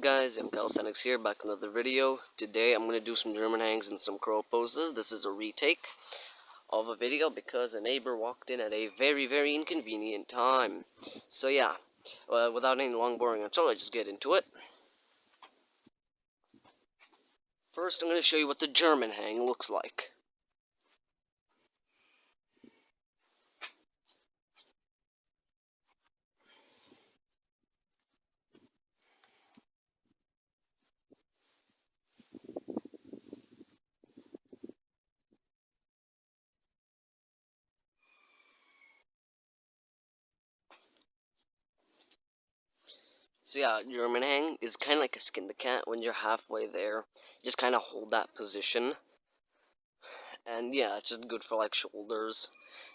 guys, I'm Calisthenics here, back with another video. Today I'm going to do some German hangs and some crow poses. This is a retake of a video because a neighbor walked in at a very, very inconvenient time. So yeah, uh, without any long boring intro, let's just get into it. First I'm going to show you what the German hang looks like. So yeah, German hang is kind of like a skin the cat. When you're halfway there, just kind of hold that position. And yeah, it's just good for like shoulders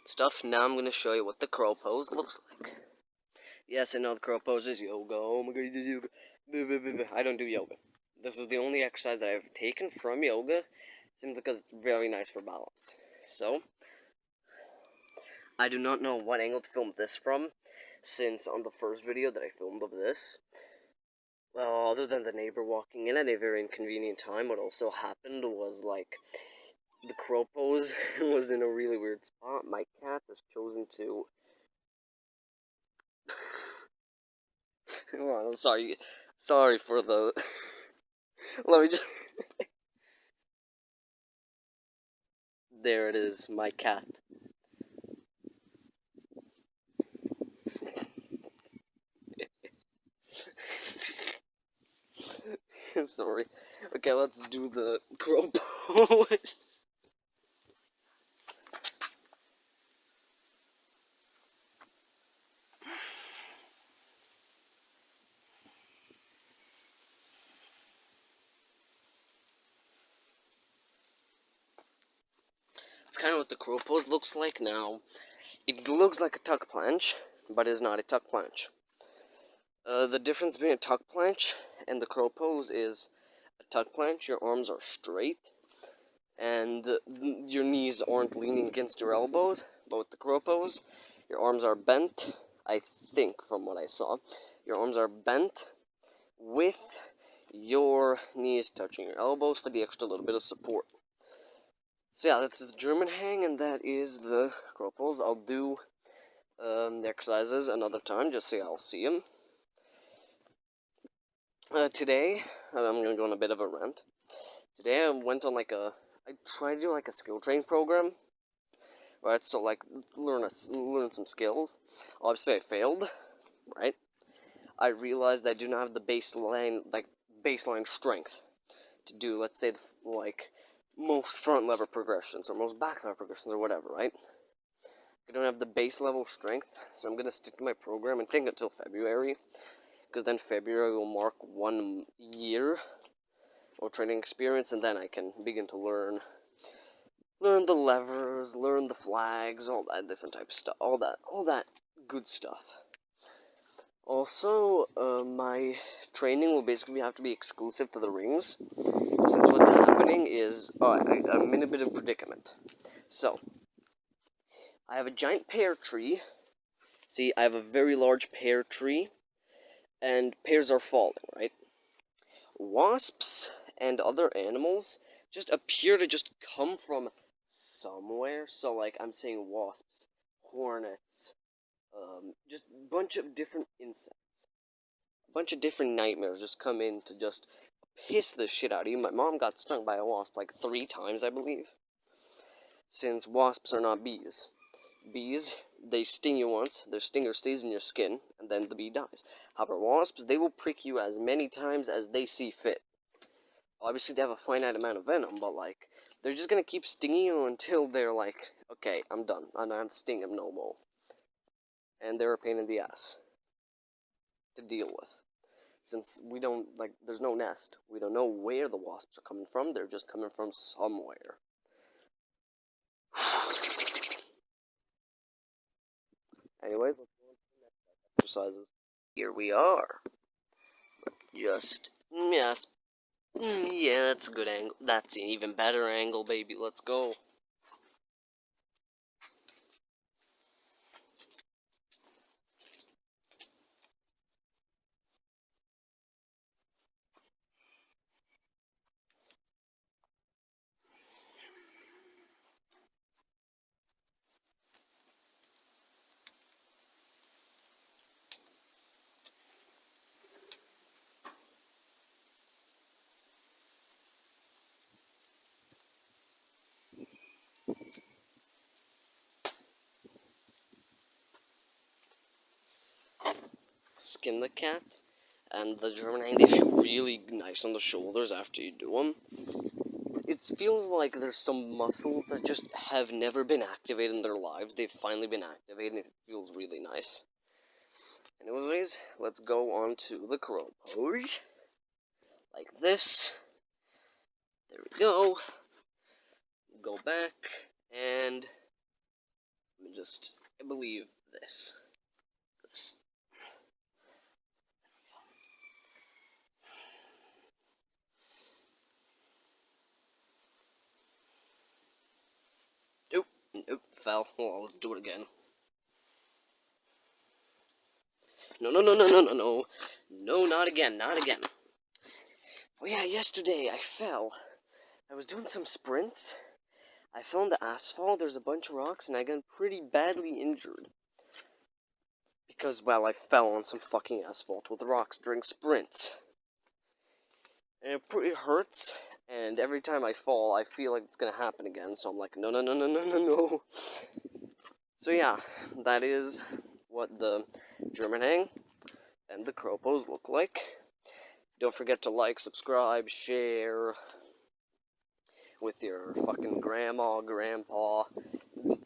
stuff. Now I'm going to show you what the crow pose looks like. Yes, I know the crow pose is yoga. Oh my god, yoga. I don't do yoga. This is the only exercise that I've taken from yoga, simply because it's very nice for balance. So, I do not know what angle to film this from, since on the first video that I filmed of this, well, other than the neighbor walking in at a very inconvenient time, what also happened was, like, the crow pose was in a really weird spot. My cat has chosen to... Hold on, sorry. Sorry for the... Let me just... there it is, my cat. Sorry. Okay, let's do the crow pose. That's kind of what the crow pose looks like now. It looks like a tuck planche, but it's not a tuck planche. Uh, the difference between a tuck planche and the crow pose is a tuck planche, your arms are straight, and your knees aren't leaning against your elbows, but with the crow pose, your arms are bent, I think from what I saw, your arms are bent with your knees touching your elbows for the extra little bit of support. So yeah, that's the German hang, and that is the crow pose. I'll do um, the exercises another time, just so I'll see them. Uh, today, I'm gonna go on a bit of a rant. Today I went on like a, I tried to do like a skill train program, right? So like learn a, learn some skills. Obviously I failed, right? I realized I do not have the baseline like baseline strength to do, let's say, the, like most front lever progressions or most back lever progressions or whatever, right? I don't have the base level strength, so I'm gonna stick to my program and think until February because then February will mark one year of training experience, and then I can begin to learn learn the levers, learn the flags, all that different type of stuff, all that, all that good stuff. Also, uh, my training will basically have to be exclusive to the rings, since what's happening is, oh, I, I'm in a bit of predicament. So, I have a giant pear tree. See, I have a very large pear tree and pears are falling, right? Wasps and other animals just appear to just come from somewhere. So, like, I'm saying wasps, hornets, um, just a bunch of different insects. A bunch of different nightmares just come in to just piss the shit out of you. My mom got stung by a wasp like three times, I believe. Since wasps are not bees. Bees, they sting you once, their stinger stays in your skin, and then the bee dies. However, wasps, they will prick you as many times as they see fit. Obviously, they have a finite amount of venom, but, like, they're just gonna keep stinging you until they're like, okay, I'm done. I don't have to sting them no more. And they're a pain in the ass to deal with. Since we don't, like, there's no nest. We don't know where the wasps are coming from. They're just coming from somewhere. Anyway, exercises. Here we are. Just, yeah, mm, yeah, that's a good angle. That's an even better angle, baby. Let's go. Skin the cat, and the German they feel really nice on the shoulders after you do them. It feels like there's some muscles that just have never been activated in their lives. They've finally been activated, and it feels really nice. Anyways, let's go on to the crow pose. Like this. There we go. Go back, and let me just, I believe this. This. Nope, nope, fell. Well, let's do it again. No, no, no, no, no, no, no. No, not again, not again. Oh yeah, yesterday I fell. I was doing some sprints. I fell on the asphalt, there's a bunch of rocks, and I got pretty badly injured. Because, well, I fell on some fucking asphalt with rocks during sprints. And it pretty hurts, and every time I fall, I feel like it's gonna happen again, so I'm like, no, no, no, no, no, no, no. So yeah, that is what the German hang and the crow pose look like. Don't forget to like, subscribe, share with your fucking grandma, grandpa,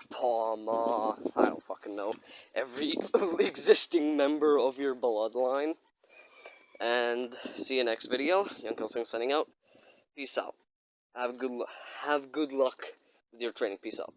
paw, ma, I don't fucking know, every existing member of your bloodline. And see you next video. Young Kelsing signing out. Peace out. Have good have good luck with your training. Peace out.